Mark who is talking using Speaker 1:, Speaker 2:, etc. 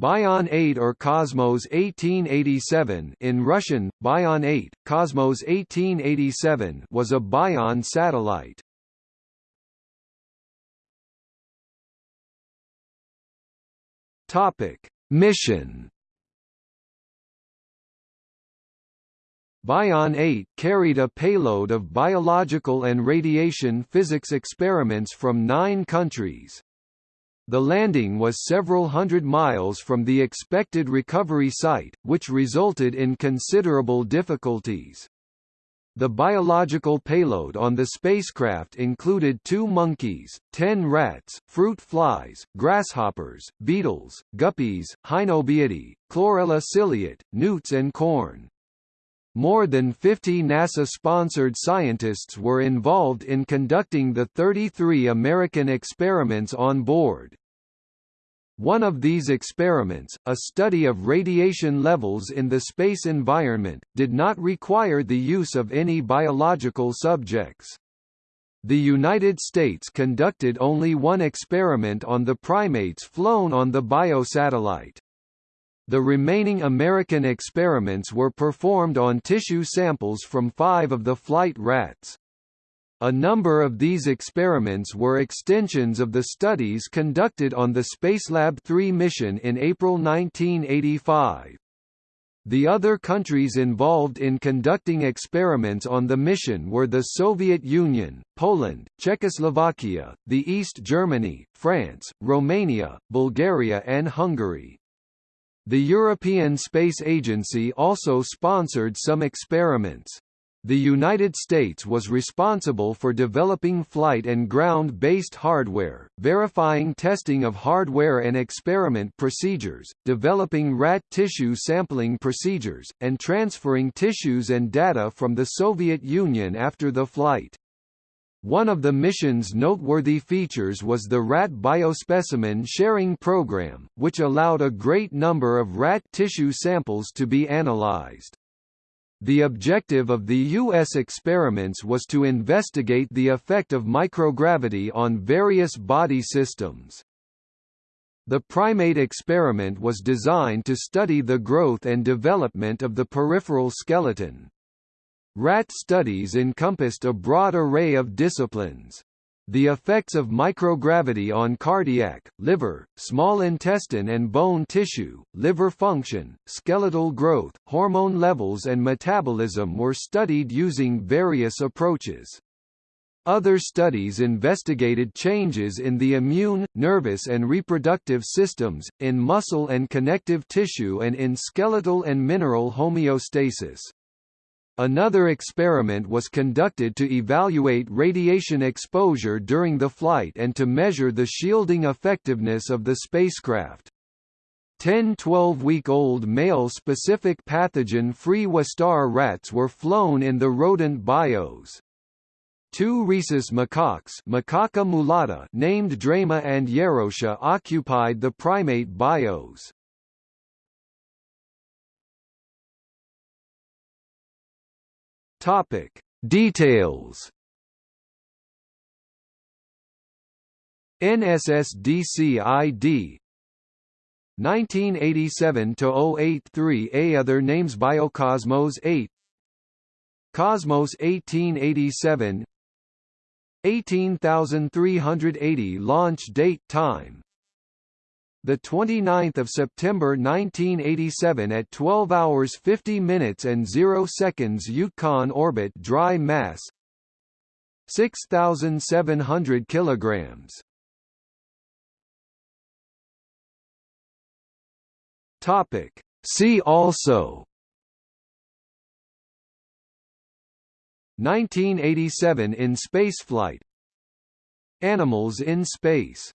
Speaker 1: Bion 8 or Cosmos 1887 in Russian, Bion 8, Cosmos 1887 was a Bion satellite. Topic: Mission Bion 8 carried a payload of biological and radiation physics experiments from nine countries. The landing was several hundred miles from the expected recovery site, which resulted in considerable difficulties. The biological payload on the spacecraft included two monkeys, ten rats, fruit flies, grasshoppers, beetles, guppies, Hynobiidae, Chlorella ciliate, newts and corn. More than 50 NASA-sponsored scientists were involved in conducting the 33 American experiments on board. One of these experiments, a study of radiation levels in the space environment, did not require the use of any biological subjects. The United States conducted only one experiment on the primates flown on the biosatellite. The remaining American experiments were performed on tissue samples from five of the flight rats. A number of these experiments were extensions of the studies conducted on the Spacelab 3 mission in April 1985. The other countries involved in conducting experiments on the mission were the Soviet Union, Poland, Czechoslovakia, the East Germany, France, Romania, Bulgaria and Hungary. The European Space Agency also sponsored some experiments. The United States was responsible for developing flight and ground-based hardware, verifying testing of hardware and experiment procedures, developing rat tissue sampling procedures, and transferring tissues and data from the Soviet Union after the flight. One of the mission's noteworthy features was the rat biospecimen sharing program, which allowed a great number of rat tissue samples to be analyzed. The objective of the U.S. experiments was to investigate the effect of microgravity on various body systems. The primate experiment was designed to study the growth and development of the peripheral skeleton. Rat studies encompassed a broad array of disciplines. The effects of microgravity on cardiac, liver, small intestine and bone tissue, liver function, skeletal growth, hormone levels and metabolism were studied using various approaches. Other studies investigated changes in the immune, nervous and reproductive systems, in muscle and connective tissue and in skeletal and mineral homeostasis. Another experiment was conducted to evaluate radiation exposure during the flight and to measure the shielding effectiveness of the spacecraft. 10 12-week-old male-specific pathogen-free Wistar rats were flown in the rodent bios. Two rhesus macaques Macaca mulatta named Dryoma and Yerosha occupied the primate bios. Topic: Details. NSSDC ID 1987-083A other names Biocosmos 8 Cosmos 1887 18380 launch date time the 29th of September 1987 at 12 hours 50 minutes and 0 seconds Yukon orbit dry mass 6700 kilograms. Topic. See also 1987 in spaceflight. Animals in space